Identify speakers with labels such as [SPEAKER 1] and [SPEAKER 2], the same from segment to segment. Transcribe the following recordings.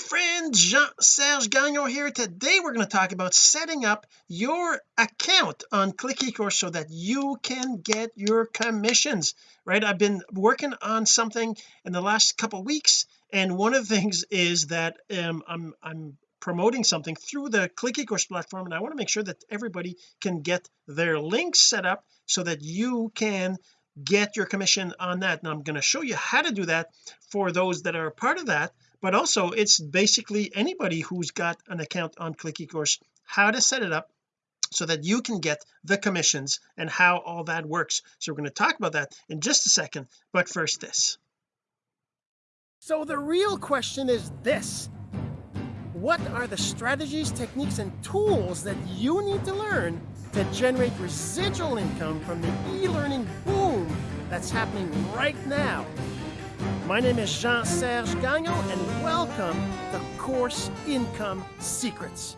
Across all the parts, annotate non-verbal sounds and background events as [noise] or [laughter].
[SPEAKER 1] friend Jean-Serge Gagnon here. Today we're going to talk about setting up your account on click ecourse so that you can get your commissions right? I've been working on something in the last couple weeks and one of the things is that um, I'm I'm promoting something through the click ecourse platform and I want to make sure that everybody can get their links set up so that you can get your commission on that. And I'm going to show you how to do that for those that are part of that but also it's basically anybody who's got an account on click ecourse how to set it up so that you can get the commissions and how all that works. So we're going to talk about that in just a second but first this. So the real question is this. What are the strategies techniques and tools that you need to learn to generate residual income from the e-learning boom that's happening right now my name is Jean-Serge Gagnon and welcome to Course Income Secrets.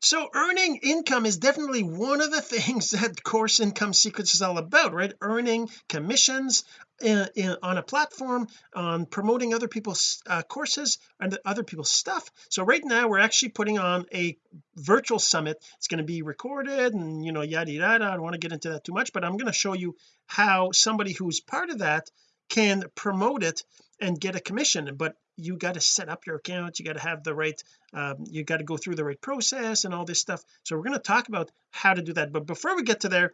[SPEAKER 1] So earning income is definitely one of the [laughs] things that course income secrets is all about right? Earning commissions in, in, on a platform on promoting other people's uh, courses and other people's stuff. So right now we're actually putting on a virtual summit. It's going to be recorded and you know yada yada I don't want to get into that too much but I'm going to show you how somebody who's part of that can promote it and get a commission. But you got to set up your account. You got to have the right um, you got to go through the right process and all this stuff. So we're going to talk about how to do that. But before we get to there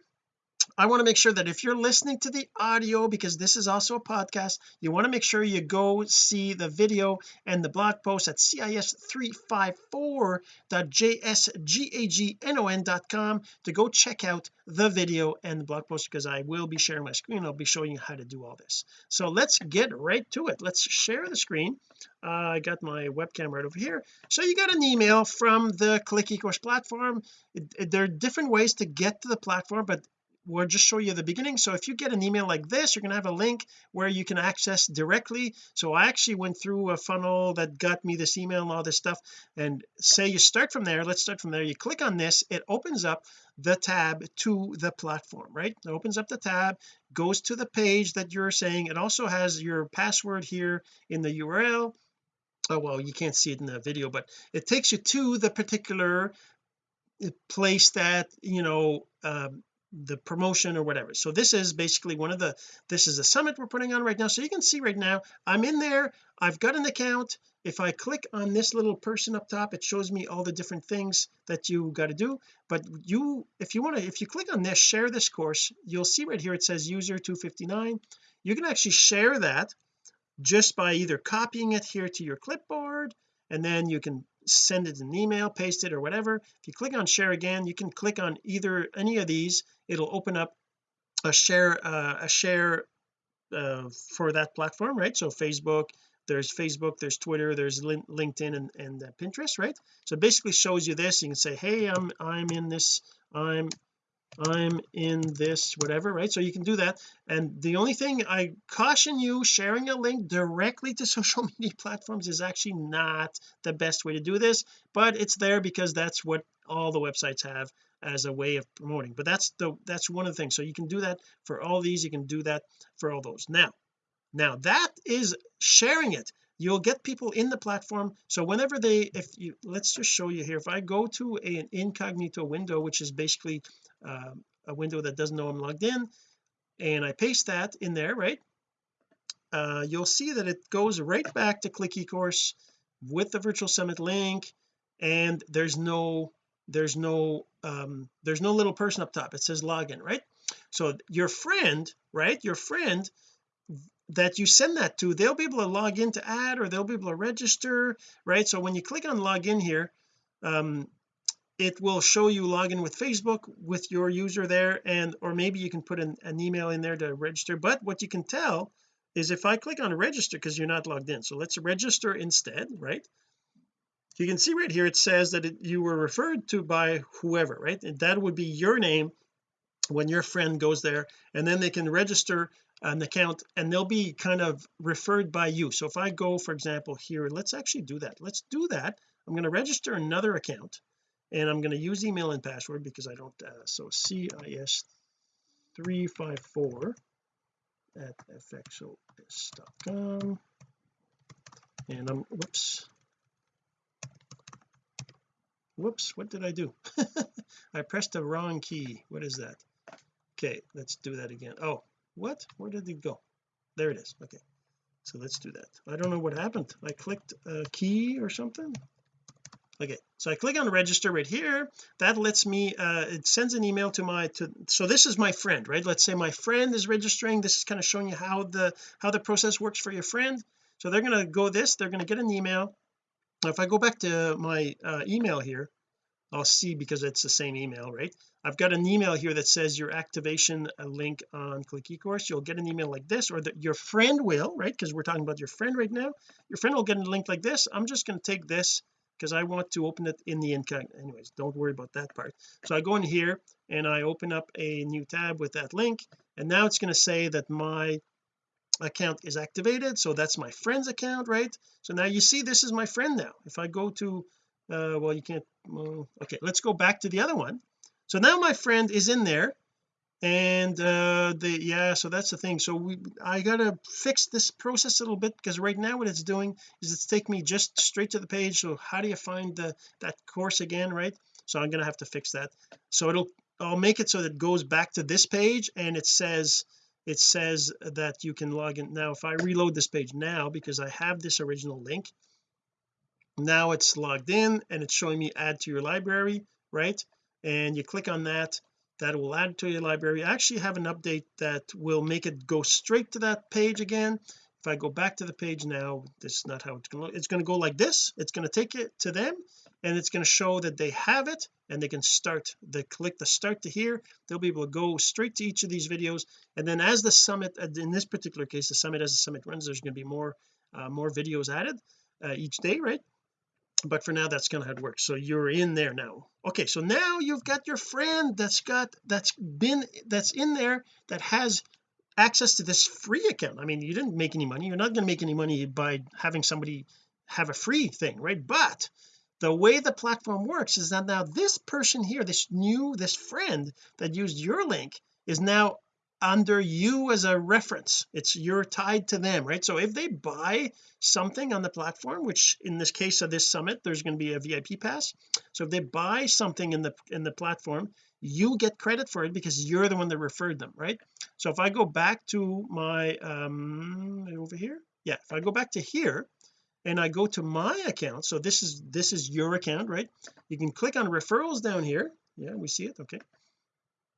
[SPEAKER 1] I want to make sure that if you're listening to the audio because this is also a podcast you want to make sure you go see the video and the blog post at cis354.jsgagnon.com to go check out the video and the blog post because I will be sharing my screen I'll be showing you how to do all this. So let's get right to it. Let's share the screen. Uh, I got my webcam right over here. So you got an email from the click ecourse platform. It, it, there are different ways to get to the platform but we'll just show you the beginning. So if you get an email like this you're going to have a link where you can access directly. So I actually went through a funnel that got me this email and all this stuff. And say you start from there let's start from there. You click on this it opens up the tab to the platform right? It opens up the tab goes to the page that you're saying. It also has your password here in the URL oh well you can't see it in the video but it takes you to the particular place that you know um, the promotion or whatever. So this is basically one of the this is a summit we're putting on right now. So you can see right now I'm in there I've got an account. If I click on this little person up top it shows me all the different things that you got to do. But you if you want to if you click on this share this course you'll see right here it says user 259 you can actually share that just by either copying it here to your clipboard and then you can send it an email paste it or whatever. If you click on share again you can click on either any of these. It'll open up a share uh, a share uh, for that platform right? So Facebook there's Facebook there's Twitter there's LinkedIn and, and uh, Pinterest right? So basically shows you this. You can say hey I'm I'm in this I'm I'm in this whatever right? So you can do that. And the only thing I caution you sharing a link directly to [laughs] social media platforms is actually not the best way to do this but it's there because that's what all the websites have as a way of promoting. But that's the that's one of the things. So you can do that for all these. You can do that for all those. Now now that is sharing it you'll get people in the platform. So whenever they if you let's just show you here. If I go to a, an incognito window which is basically uh, a window that doesn't know I'm logged in and I paste that in there right? Uh, you'll see that it goes right back to click ecourse with the virtual summit link and there's no there's no um there's no little person up top. It says login right? So your friend right? Your friend that you send that to they'll be able to log in to add or they'll be able to register right? So when you click on login here um it will show you login with Facebook with your user there and or maybe you can put an, an email in there to register. But what you can tell is if I click on register because you're not logged in. So let's register instead right? You can see right here it says that it, you were referred to by whoever right? And that would be your name when your friend goes there and then they can register an account and they'll be kind of referred by you. So if I go for example here let's actually do that. Let's do that. I'm going to register another account and I'm going to use email and password because I don't uh, so cis354 at fxos.com and I'm whoops. Whoops what did I do? [laughs] I pressed the wrong key. What is that? Okay let's do that again. Oh what? Where did it go? There it is. Okay. So let's do that. I don't know what happened. I clicked a key or something? Okay. So I click on register right here. That lets me uh it sends an email to my to so this is my friend right? Let's say my friend is registering. This is kind of showing you how the how the process works for your friend. So they're going to go this. They're going to get an email. Now if I go back to my uh, email here I'll see because it's the same email right? I've got an email here that says your activation uh, link on click ecourse you'll get an email like this or that your friend will right? Because we're talking about your friend right now. Your friend will get a link like this. I'm just going to take this because I want to open it in the incognito. Anyways don't worry about that part. So I go in here and I open up a new tab with that link and now it's going to say that my account is activated. So that's my friend's account right? So now you see this is my friend now. If I go to uh well you can't well, okay let's go back to the other one. So now my friend is in there and uh the yeah so that's the thing. So we I gotta fix this process a little bit because right now what it's doing is it's taking me just straight to the page. So how do you find the that course again right? So I'm gonna have to fix that. So it'll I'll make it so that it goes back to this page and it says it says that you can log in. Now if I reload this page now because I have this original link now it's logged in and it's showing me add to your library right? And you click on that that will add to your library. I actually have an update that will make it go straight to that page again. If I go back to the page now this is not how it's going to look. It's going to go like this. It's going to take it to them and it's going to show that they have it and they can start they click the start to here. They'll be able to go straight to each of these videos. And then as the summit in this particular case the summit as the summit runs there's going to be more uh, more videos added uh, each day right but for now that's kind of how it works. So you're in there now. Okay so now you've got your friend that's got that's been that's in there that has access to this free account. I mean you didn't make any money. You're not going to make any money by having somebody have a free thing right? But the way the platform works is that now this person here this new this friend that used your link is now under you as a reference. It's you're tied to them right? So if they buy something on the platform which in this case of this summit there's going to be a VIP pass. So if they buy something in the in the platform you get credit for it because you're the one that referred them right? So if I go back to my um over here? Yeah if I go back to here and I go to my account so this is this is your account right? You can click on referrals down here. Yeah we see it okay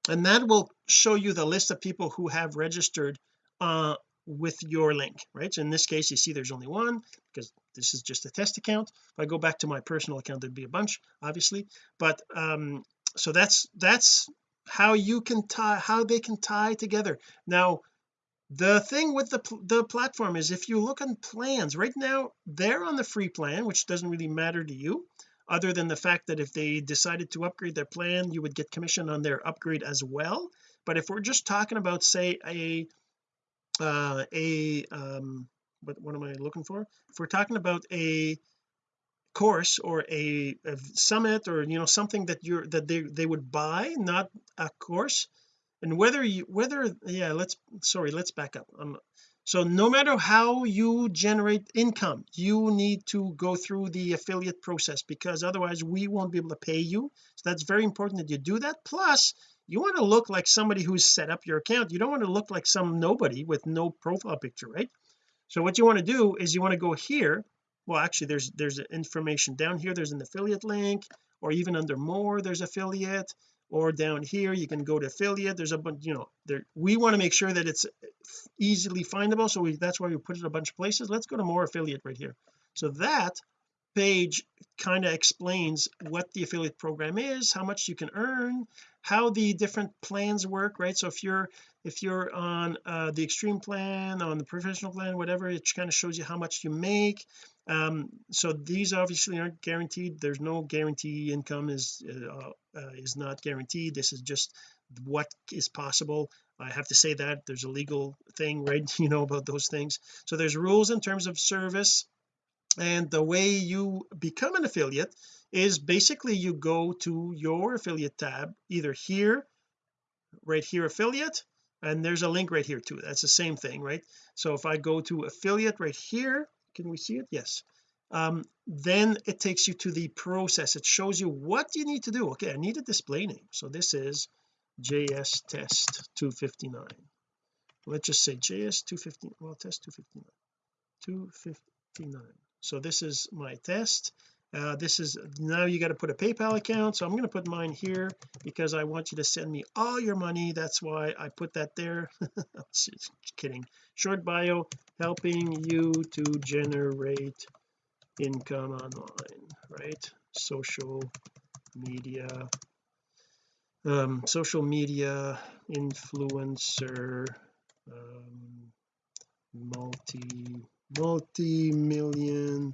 [SPEAKER 1] and that will show you the list of people who have registered uh with your link right? So in this case you see there's only one because this is just a test account. If I go back to my personal account there'd be a bunch obviously. But um so that's that's how you can tie how they can tie together. Now the thing with the the platform is if you look on plans right now they're on the free plan which doesn't really matter to you other than the fact that if they decided to upgrade their plan you would get commission on their upgrade as well. But if we're just talking about say a uh a um what, what am I looking for? If we're talking about a course or a, a summit or you know something that you're that they they would buy not a course and whether you whether yeah let's sorry let's back up. Um, so no matter how you generate income you need to go through the affiliate process because otherwise we won't be able to pay you. So that's very important that you do that. Plus you want to look like somebody who's set up your account. You don't want to look like some nobody with no profile picture right? So what you want to do is you want to go here. Well actually there's there's information down here. There's an affiliate link or even under more there's affiliate or down here you can go to affiliate there's a bunch you know there we want to make sure that it's easily findable so we that's why we put it a bunch of places. Let's go to more affiliate right here. So that page kind of explains what the affiliate program is how much you can earn how the different plans work right? So if you're if you're on uh, the extreme plan on the professional plan whatever it kind of shows you how much you make um so these obviously aren't guaranteed. There's no guarantee income is uh, uh, is not guaranteed. This is just what is possible. I have to say that there's a legal thing [laughs] right you know about those things. So there's rules in terms of service and the way you become an affiliate is basically you go to your affiliate tab either here right here affiliate and there's a link right here too. That's the same thing right? So if I go to affiliate right here can we see it? Yes. Um, then it takes you to the process. It shows you what you need to do. Okay I need a display name. So this is JS test 259 let's just say JS 259 well test 259 259 so this is my test uh, this is now you got to put a PayPal account so I'm going to put mine here because I want you to send me all your money. That's why I put that there. [laughs] Just kidding. Short bio helping you to generate income online right? Social media. Um social media influencer um multi multi-million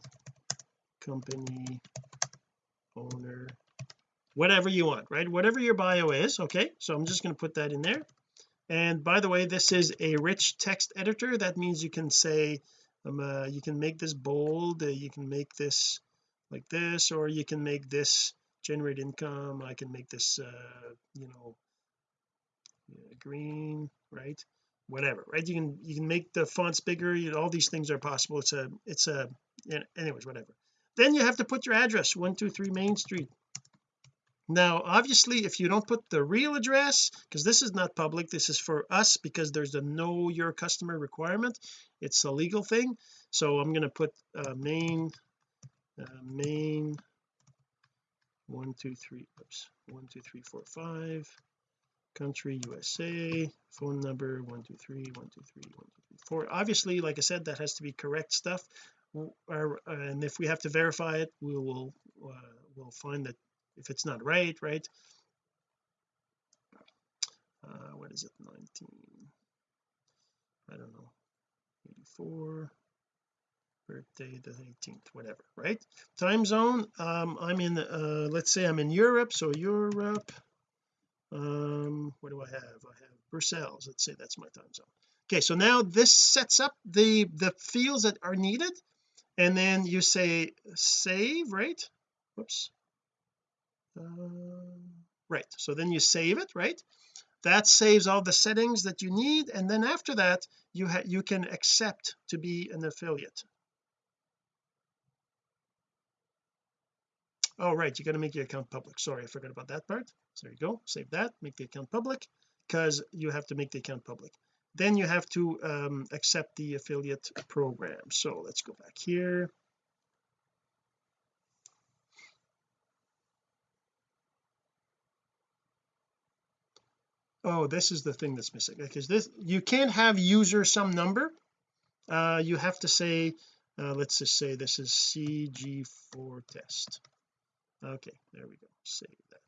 [SPEAKER 1] company owner whatever you want right? Whatever your bio is okay? So I'm just going to put that in there. And by the way this is a rich text editor. That means you can say um, uh, you can make this bold uh, you can make this like this or you can make this generate income. I can make this uh you know green right? Whatever right? You can you can make the fonts bigger. You know, all these things are possible. It's a it's a anyways whatever then you have to put your address 123 Main Street. Now obviously if you don't put the real address because this is not public this is for us because there's a know your customer requirement it's a legal thing. So I'm going to put uh, main uh, main one two three oops one two three four five country USA phone number one two three one two three one two three four. Obviously like I said that has to be correct stuff and if we have to verify it we will uh, we'll find that if it's not right right? Uh, what is it 19 I don't know. 84 birthday the 18th whatever right? Time zone um I'm in uh let's say I'm in Europe so Europe um what do I have? I have Brussels let's say that's my time zone. Okay so now this sets up the the fields that are needed and then you say save right? Whoops. Uh, right. So then you save it right? That saves all the settings that you need. And then after that you you can accept to be an affiliate. Oh right. You got to make your account public. Sorry I forgot about that part. So there you go. Save that. Make the account public. Because you have to make the account public then you have to um, accept the affiliate program. So let's go back here. Oh this is the thing that's missing because this you can't have user some number. Uh you have to say uh, let's just say this is cg4 test. Okay there we go. Save that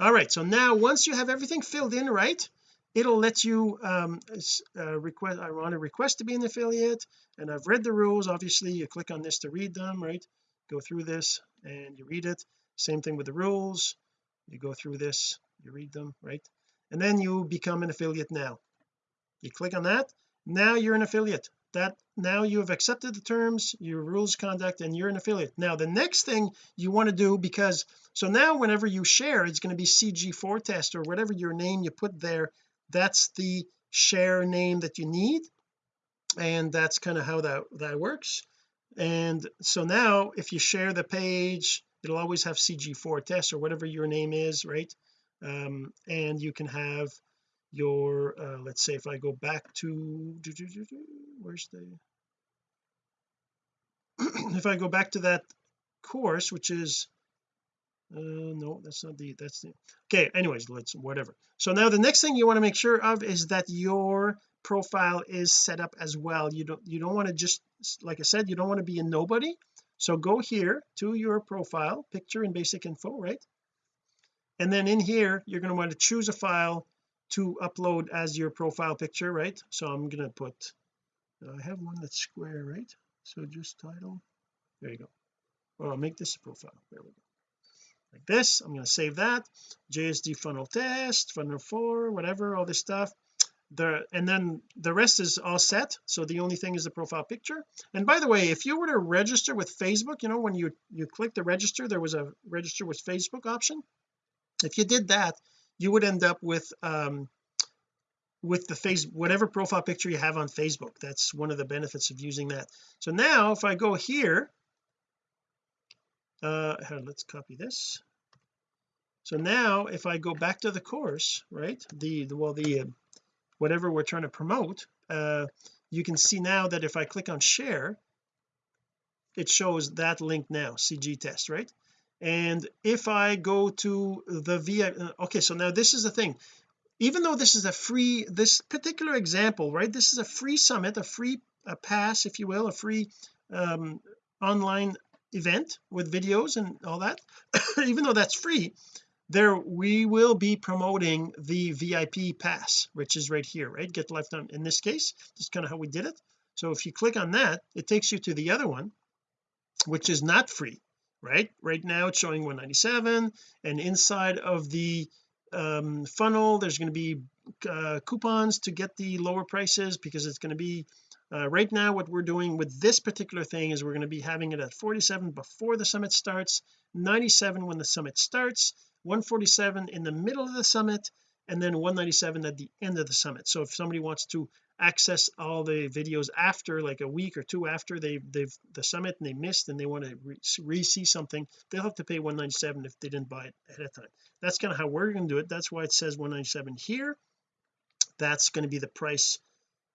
[SPEAKER 1] all right so now once you have everything filled in right it'll let you um uh, request I want to request to be an affiliate and I've read the rules. Obviously you click on this to read them right? Go through this and you read it. Same thing with the rules. You go through this you read them right? And then you become an affiliate now. You click on that. Now you're an affiliate that now you have accepted the terms your rules conduct and you're an affiliate. Now the next thing you want to do because so now whenever you share it's going to be cg4 test or whatever your name you put there. That's the share name that you need and that's kind of how that that works. And so now if you share the page it'll always have cg4 test or whatever your name is right? Um, and you can have your uh, let's say if I go back to where's the [clears throat] if I go back to that course which is uh no that's not the that's the okay anyways let's whatever. So now the next thing you want to make sure of is that your profile is set up as well. You don't you don't want to just like I said you don't want to be a nobody. So go here to your profile picture and basic info right? And then in here you're going to want to choose a file to upload as your profile picture right? So I'm going to put I have one that's square right? So just title there you go. Well I'll make this a profile there we go. Like this I'm going to save that. JSD funnel test funnel 4 whatever all this stuff. The and then the rest is all set. So the only thing is the profile picture. And by the way if you were to register with Facebook you know when you you click the register there was a register with Facebook option. If you did that you would end up with um with the face whatever profile picture you have on Facebook. That's one of the benefits of using that. So now if I go here uh let's copy this. So now if I go back to the course right the, the well the uh, whatever we're trying to promote uh you can see now that if I click on share it shows that link now CG test right? And if I go to the via uh, okay so now this is the thing even though this is a free this particular example right this is a free summit a free a pass if you will a free um, online event with videos and all that [coughs] even though that's free there we will be promoting the VIP pass which is right here right? Get lifetime in this case this is kind of how we did it. So if you click on that it takes you to the other one which is not free right? Right now it's showing 197 and inside of the um, funnel there's going to be uh, coupons to get the lower prices because it's going to be uh, right now what we're doing with this particular thing is we're going to be having it at 47 before the summit starts 97 when the summit starts 147 in the middle of the summit and then 197 at the end of the summit. So if somebody wants to access all the videos after like a week or two after they they've the summit and they missed and they want to re-see something they'll have to pay 197 if they didn't buy it ahead of time. That's kind of how we're going to do it. That's why it says 197 here. That's going to be the price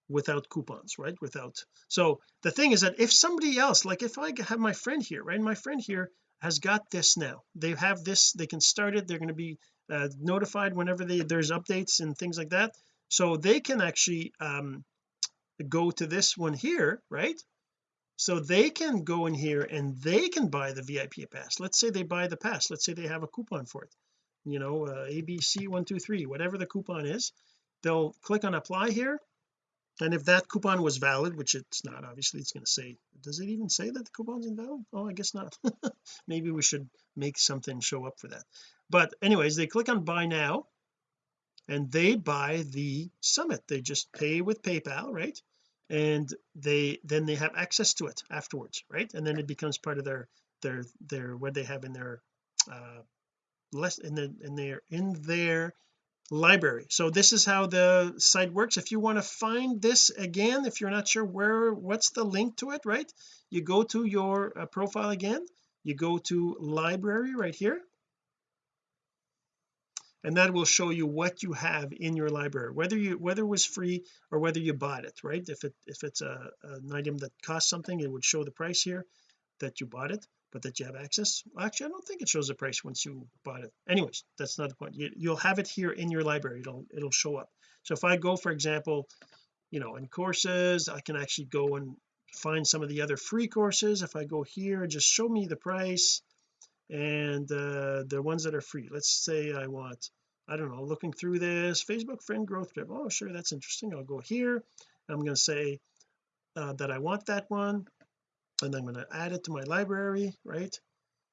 [SPEAKER 1] without coupons right? Without so the thing is that if somebody else like if I have my friend here right? My friend here has got this now. They have this they can start it. They're going to be uh, notified whenever they there's updates and things like that. So they can actually um go to this one here right? So they can go in here and they can buy the VIP pass. Let's say they buy the pass. Let's say they have a coupon for it. You know uh, ABC123 whatever the coupon is they'll click on apply here and if that coupon was valid which it's not obviously it's going to say does it even say that the coupon's invalid? Oh I guess not. [laughs] Maybe we should make something show up for that. But anyways they click on buy now and they buy the summit. They just pay with PayPal right? And they then they have access to it afterwards right? And then it becomes part of their their their what they have in their uh less in the in their in their library. So this is how the site works. If you want to find this again if you're not sure where what's the link to it right? You go to your uh, profile again. You go to library right here. And that will show you what you have in your library whether you whether it was free or whether you bought it right? If it if it's a an item that costs something it would show the price here that you bought it but that you have access actually I don't think it shows the price once you bought it. Anyways that's not the point. You, you'll have it here in your library. It'll it'll show up. So if I go for example you know in courses I can actually go and find some of the other free courses. If I go here and just show me the price and uh, the ones that are free. Let's say I want I don't know looking through this Facebook friend growth trip. Oh sure that's interesting. I'll go here. I'm going to say uh, that I want that one and I'm going to add it to my library right?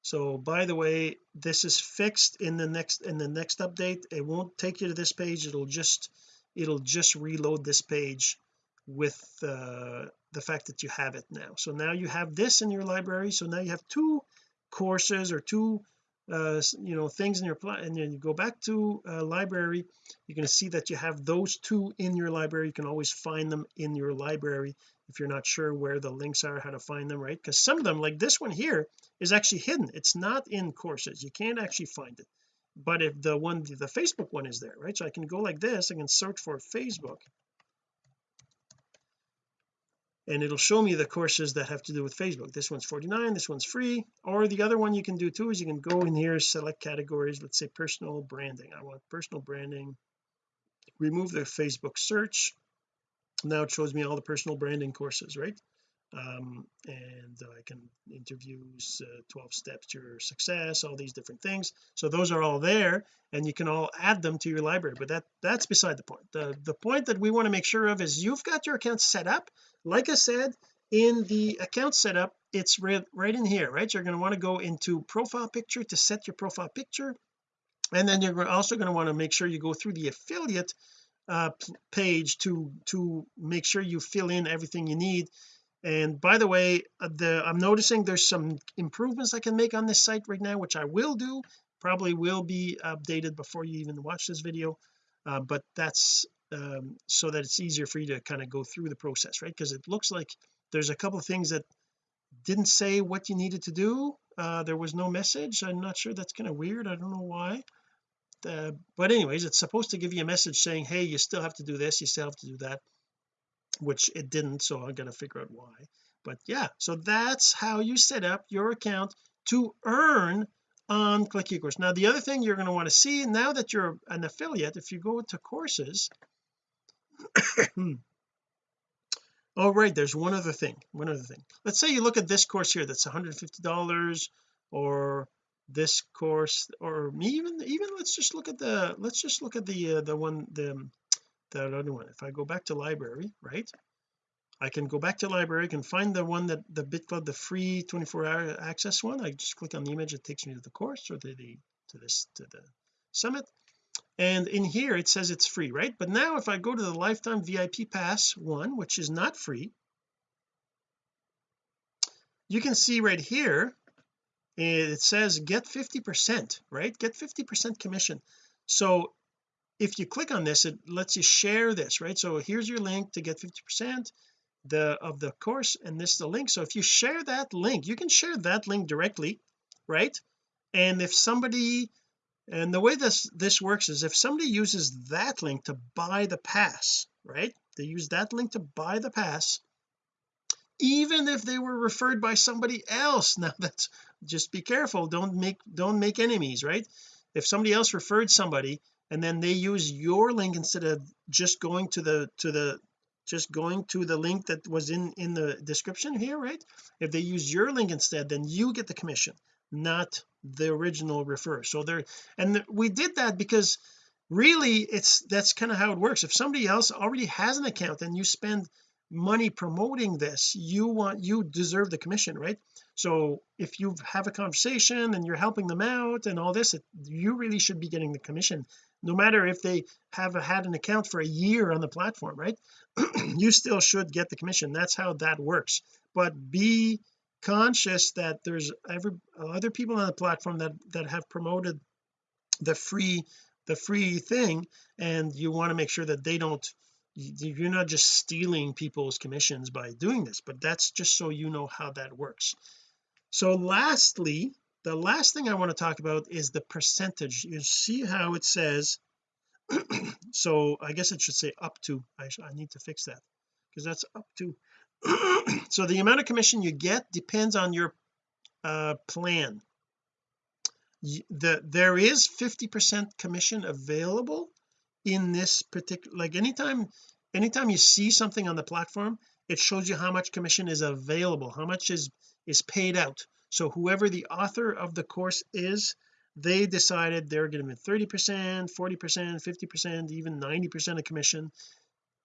[SPEAKER 1] So by the way this is fixed in the next in the next update. It won't take you to this page. It'll just it'll just reload this page with uh, the fact that you have it now. So now you have this in your library. So now you have two courses or two uh you know things in your and then you go back to uh, library. You're going to see that you have those two in your library. You can always find them in your library if you're not sure where the links are how to find them right? Because some of them like this one here is actually hidden. It's not in courses. You can't actually find it. But if the one the Facebook one is there right? So I can go like this. I can search for Facebook. And it'll show me the courses that have to do with Facebook. This one's 49 this one's free. Or the other one you can do too is you can go in here select categories. Let's say personal branding. I want personal branding. Remove the Facebook search now it shows me all the personal branding courses right? Um, and I can interviews uh, 12 steps to your success all these different things. So those are all there and you can all add them to your library but that that's beside the point. The the point that we want to make sure of is you've got your account set up. Like I said in the account setup it's right, right in here right? You're going to want to go into profile picture to set your profile picture and then you're also going to want to make sure you go through the affiliate uh, page to to make sure you fill in everything you need. And by the way uh, the I'm noticing there's some improvements I can make on this site right now which I will do probably will be updated before you even watch this video uh, but that's um, so that it's easier for you to kind of go through the process right? Because it looks like there's a couple of things that didn't say what you needed to do. Uh, there was no message. I'm not sure that's kind of weird. I don't know why uh, but anyways it's supposed to give you a message saying hey you still have to do this you still have to do that which it didn't so I gotta figure out why. But yeah so that's how you set up your account to earn on click ecourse now the other thing you're going to want to see now that you're an affiliate if you go to courses [coughs] oh right there's one other thing one other thing. Let's say you look at this course here that's 150 dollars or this course or even even let's just look at the let's just look at the uh, the one the that other one. If I go back to library right I can go back to library I can find the one that the bit BitCloud the free 24 hour access one. I just click on the image it takes me to the course or to the to this to the summit. And in here it says it's free right? But now if I go to the lifetime VIP pass one which is not free you can see right here it says get 50 percent right? Get 50 percent commission. So if you click on this it lets you share this right? So here's your link to get 50 percent the of the course and this is the link. So if you share that link you can share that link directly right? And if somebody and the way this this works is if somebody uses that link to buy the pass right? They use that link to buy the pass even if they were referred by somebody else. [laughs] Now that's just be careful. Don't make don't make enemies right? If somebody else referred somebody and then they use your link instead of just going to the to the just going to the link that was in in the description here right? If they use your link instead then you get the commission not the original refer so there and we did that because really it's that's kind of how it works. If somebody else already has an account and you spend money promoting this you want you deserve the commission right? So if you have a conversation and you're helping them out and all this it, you really should be getting the commission no matter if they have had an account for a year on the platform right? [clears throat] You still should get the commission. That's how that works. But be conscious that there's every other people on the platform that that have promoted the free the free thing and you want to make sure that they don't you're not just stealing people's commissions by doing this but that's just so you know how that works. So lastly the last thing I want to talk about is the percentage. You see how it says [clears throat] so I guess it should say up to I, I need to fix that because that's up to [clears throat] so the amount of commission you get depends on your uh plan. The there is 50 percent commission available in this particular like anytime anytime you see something on the platform it shows you how much commission is available how much is is paid out. So whoever the author of the course is they decided they're going to be 30 percent 40 percent 50 percent even 90 percent of commission.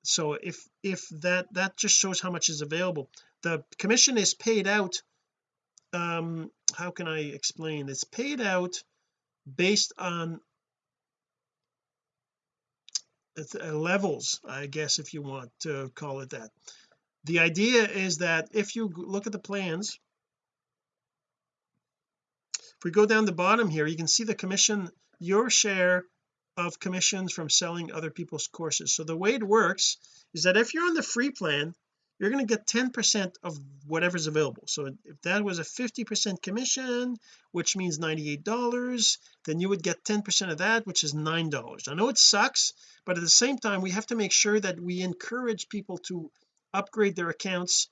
[SPEAKER 1] So if if that that just shows how much is available. The commission is paid out um how can I explain? It's paid out based on Uh, levels I guess if you want to call it that. The idea is that if you look at the plans if we go down the bottom here you can see the commission your share of commissions from selling other people's courses. So the way it works is that if you're on the free plan you're going to get 10 percent of whatever's available. So if that was a 50 percent commission which means 98 dollars then you would get 10 percent of that which is nine dollars. I know it sucks but at the same time we have to make sure that we encourage people to upgrade their accounts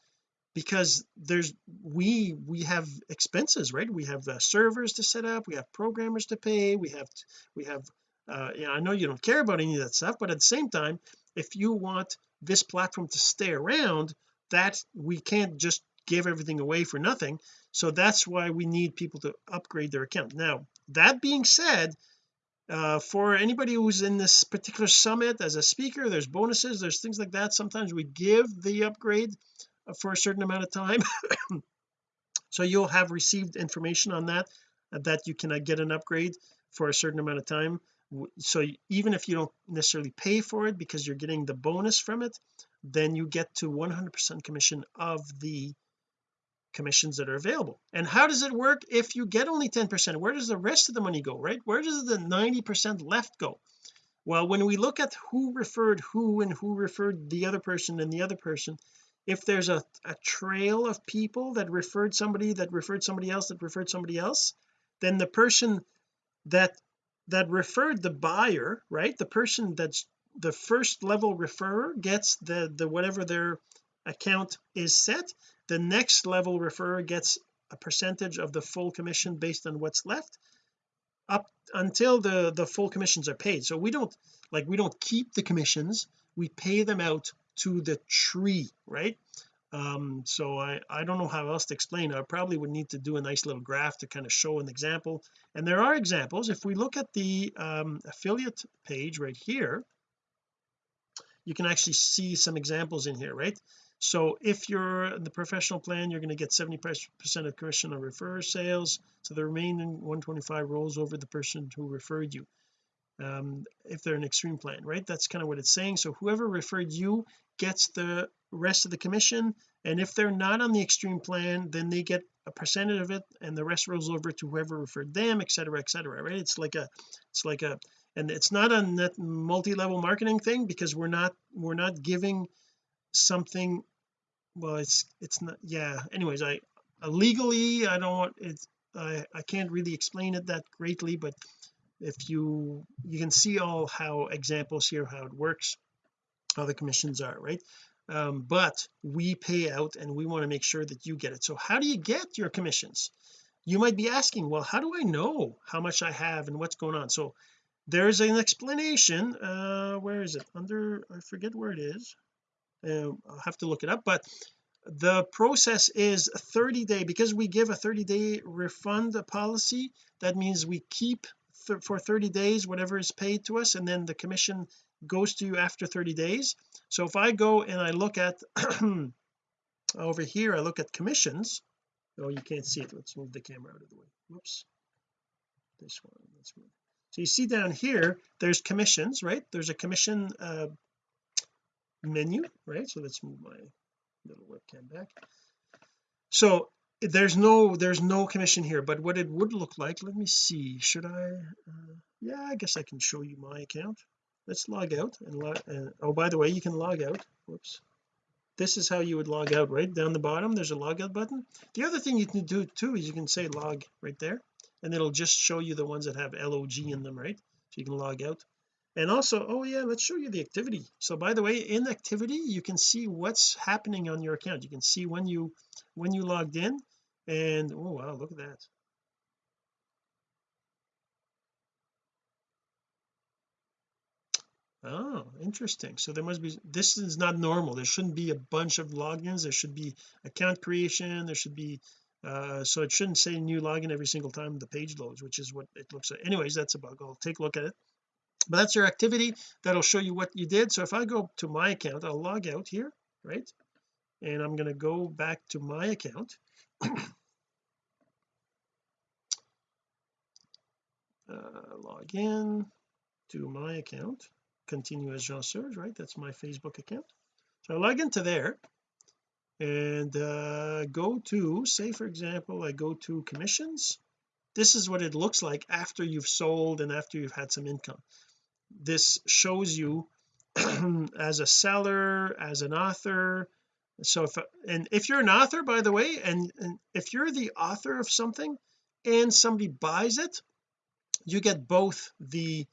[SPEAKER 1] because there's we we have expenses right? We have uh, servers to set up we have programmers to pay we have we have uh I know you don't care about any of that stuff but at the same time if you want this platform to stay around that we can't just give everything away for nothing. So that's why we need people to upgrade their account. Now that being said uh, for anybody who's in this particular summit as a speaker there's bonuses there's things like that. Sometimes we give the upgrade uh, for a certain amount of time. [coughs] So you'll have received information on that uh, that you can uh, get an upgrade for a certain amount of time so even if you don't necessarily pay for it because you're getting the bonus from it then you get to 100 percent commission of the commissions that are available. And how does it work? If you get only 10 percent where does the rest of the money go right? Where does the 90 percent left go? Well when we look at who referred who and who referred the other person and the other person if there's a, a trail of people that referred somebody that referred somebody else that referred somebody else then the person that that referred the buyer right? The person that's the first level referrer gets the the whatever their account is set. The next level referrer gets a percentage of the full commission based on what's left up until the the full commissions are paid. So we don't like we don't keep the commissions. We pay them out to the tree right um so I I don't know how else to explain I probably would need to do a nice little graph to kind of show an example. And there are examples. If we look at the um affiliate page right here you can actually see some examples in here right? So if you're in the professional plan you're going to get 70 percent of commission on refer sales. So the remaining 125 rolls over the person who referred you um, if they're an extreme plan right? That's kind of what it's saying. So whoever referred you gets the rest of the commission. And if they're not on the extreme plan then they get a percentage of it and the rest rolls over to whoever referred them etc etc right? It's like a it's like a and it's not a net multi-level marketing thing because we're not we're not giving something well it's it's not yeah. Anyways I uh, legally I don't want it I I can't really explain it that greatly but if you you can see all how examples here how it works how the commissions are right um, but we pay out and we want to make sure that you get it. So how do you get your commissions? You might be asking well how do I know how much I have and what's going on? So there's an explanation uh where is it? Under I forget where it is. Uh, I'll have to look it up but the process is 30 day. Because we give a 30 day refund policy that means we keep th for 30 days whatever is paid to us and then the commission goes to you after 30 days. So if I go and I look at [clears throat] over here I look at commissions. Oh you can't see it. Let's move the camera out of the way. Whoops. This one let's move so you see down here there's commissions right? There's a commission uh, menu right? So let's move my little webcam back. So there's no there's no commission here but what it would look like let me see. Should I uh, yeah I guess I can show you my account let's log out and log uh, oh by the way you can log out. Whoops. This is how you would log out right? Down the bottom there's a logout button. The other thing you can do too is you can say log right there and it'll just show you the ones that have log in them right? So you can log out. And also oh yeah let's show you the activity. So by the way in activity you can see what's happening on your account. You can see when you when you logged in and oh wow look at that oh interesting. So there must be this is not normal. There shouldn't be a bunch of logins. There should be account creation. There should be uh so it shouldn't say new login every single time the page loads which is what it looks like. Anyways that's a bug. I'll take a look at it. But that's your activity. That'll show you what you did. So if I go to my account I'll log out here right? And I'm going to go back to my account. [coughs] Uh, log in to my account continue as Jean Serge right? That's my Facebook account. So I log into there and uh, go to say for example I go to commissions. This is what it looks like after you've sold and after you've had some income. This shows you [clears throat] as a seller as an author. So if and if you're an author by the way and, and if you're the author of something and somebody buys it you get both the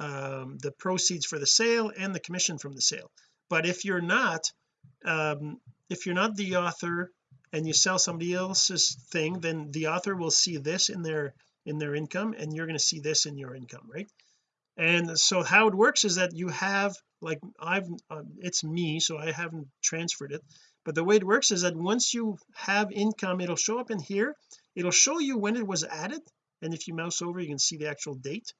[SPEAKER 1] um the proceeds for the sale and the commission from the sale. But if you're not um if you're not the author and you sell somebody else's thing then the author will see this in their in their income and you're going to see this in your income right? And so how it works is that you have like I've uh, it's me so I haven't transferred it. But the way it works is that once you have income it'll show up in here. It'll show you when it was added and if you mouse over you can see the actual date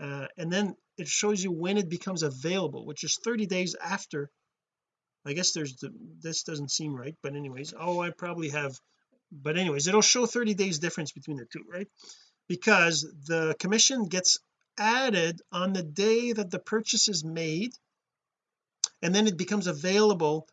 [SPEAKER 1] uh, and then it shows you when it becomes available which is 30 days after. I guess there's the, this doesn't seem right but anyways oh I probably have but anyways it'll show 30 days difference between the two right? Because the commission gets added on the day that the purchase is made and then it becomes available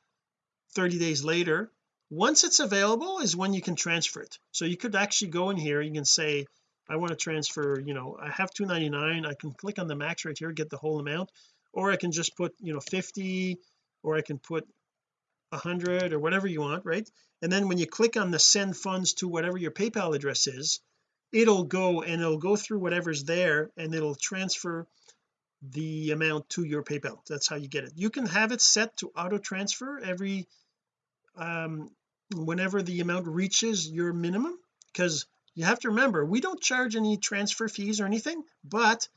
[SPEAKER 1] 30 days later. Once it's available is when you can transfer it. So you could actually go in here you can say I want to transfer you know I have 299 I can click on the max right here get the whole amount or I can just put you know 50 or I can put 100 or whatever you want right? And then when you click on the send funds to whatever your PayPal address is it'll go and it'll go through whatever's there and it'll transfer the amount to your PayPal. That's how you get it. You can have it set to auto transfer every um whenever the amount reaches your minimum because you have to remember we don't charge any transfer fees or anything but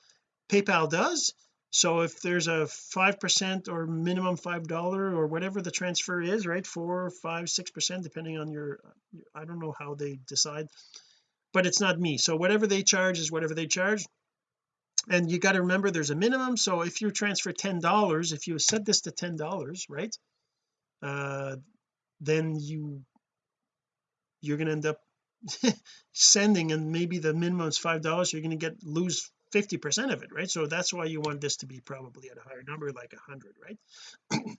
[SPEAKER 1] PayPal does. So if there's a five percent or minimum five dollar or whatever the transfer is right four five six percent depending on your I don't know how they decide but it's not me. So whatever they charge is whatever they charge. And you got to remember there's a minimum. So if you transfer ten dollars if you set this to ten dollars right uh then you you're going to end up [laughs] sending and maybe the minimum is five dollars you're going to get lose 50 percent of it right? So that's why you want this to be probably at a higher number like a hundred right? [clears throat]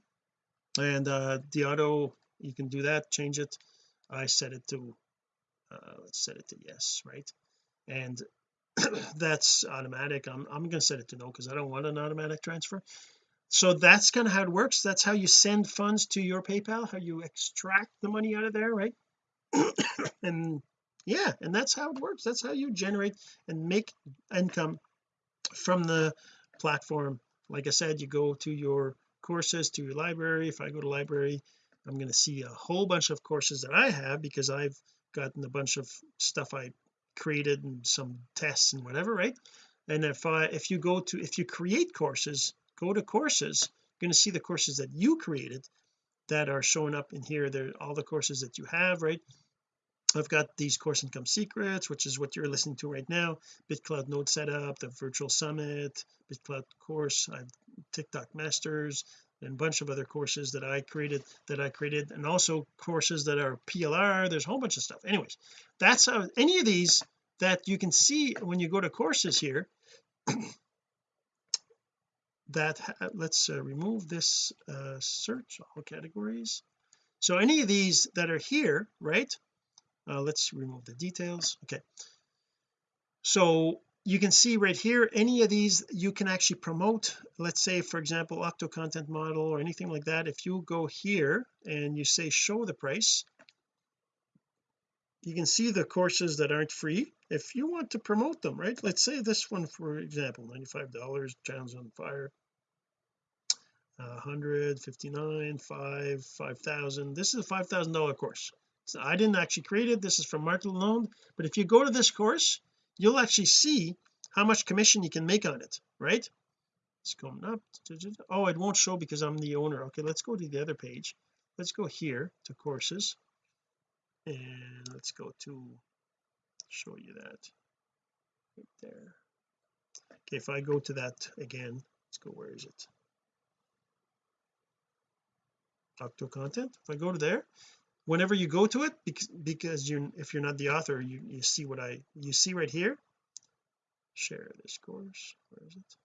[SPEAKER 1] And uh the auto you can do that change it. I set it to uh let's set it to yes right? And [clears throat] that's automatic. I'm, I'm going to set it to no because I don't want an automatic transfer. So that's kind of how it works. That's how you send funds to your PayPal how you extract the money out of there right? [clears throat] And yeah and that's how it works. That's how you generate and make income from the platform. Like I said you go to your courses to your library. If I go to library I'm going to see a whole bunch of courses that I have because I've gotten a bunch of stuff I created and some tests and whatever right? And if I if you go to if you create courses go to courses you're going to see the courses that you created that are showing up in here. They're all the courses that you have right I've got these course income secrets which is what you're listening to right now. BitClout node setup the virtual summit BitClout course I've TikTok masters and a bunch of other courses that I created that I created and also courses that are PLR there's a whole bunch of stuff. Anyways that's how any of these that you can see when you go to courses here [coughs] that let's uh, remove this uh, search all categories. So any of these that are here right uh, let's remove the details. Okay. So you can see right here any of these you can actually promote let's say for example octo content model or anything like that. If you go here and you say show the price you can see the courses that aren't free. If you want to promote them right? Let's say this one for example 95 dollars channels on fire uh, 159 5 5000 this is a five thousand dollar course so I didn't actually create it. This is from Market Alone but if you go to this course you'll actually see how much commission you can make on it right? It's coming up. Oh it won't show because I'm the owner. Okay let's go to the other page. Let's go here to courses. And let's go to show you that. Right there. Okay if I go to that again let's go where is it? Octo content. If I go to there whenever you go to it because because you if you're not the author you you see what I you see right here. Share this course. Where is it?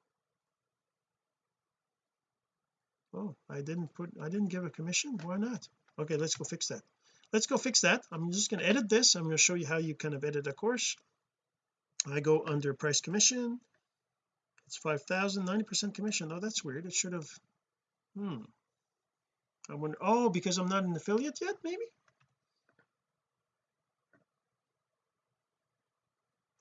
[SPEAKER 1] Oh I didn't put I didn't give a commission? Why not? Okay let's go fix that. Let's go fix that. I'm just going to edit this. I'm going to show you how you kind of edit a course. I go under price commission. It's 5,000 90 percent commission. Oh that's weird. It should have hmm I wonder oh because I'm not an affiliate yet maybe?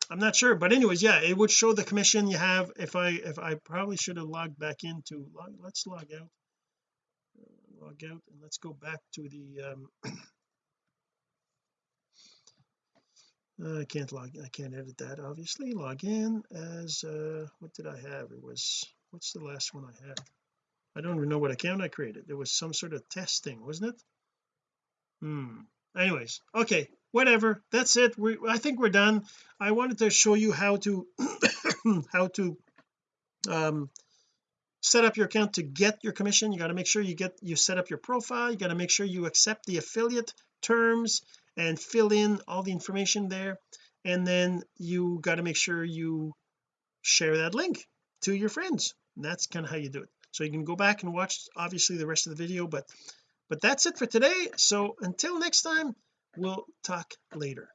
[SPEAKER 1] I'm not sure but anyways yeah it would show the commission you have if I if I probably should have logged back into let's log out. Log out and let's go back to the um [clears throat] uh, I can't log I can't edit that obviously. Log in as uh what did I have? It was what's the last one I had I don't even know what account I created. There was some sort of testing wasn't it? Hmm. Anyways okay whatever. That's it. We I think we're done. I wanted to show you how to [coughs] how to um set up your account to get your commission. You got to make sure you get you set up your profile. You got to make sure you accept the affiliate terms and fill in all the information there. And then you got to make sure you share that link to your friends. And that's kind of how you do it so you can go back and watch obviously the rest of the video but but that's it for today so until next time we'll talk later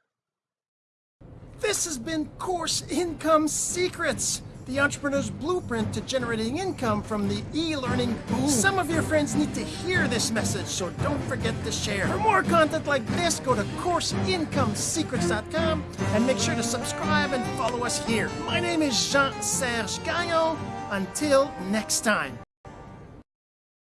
[SPEAKER 2] This has been Course Income Secrets, the entrepreneur's blueprint to generating income from the e-learning boom. Some of your friends need to hear this message, so don't forget to share. For more content like this, go to CourseIncomeSecrets.com and make sure to subscribe and follow us here. My name is Jean-Serge Gagnon. Until next time.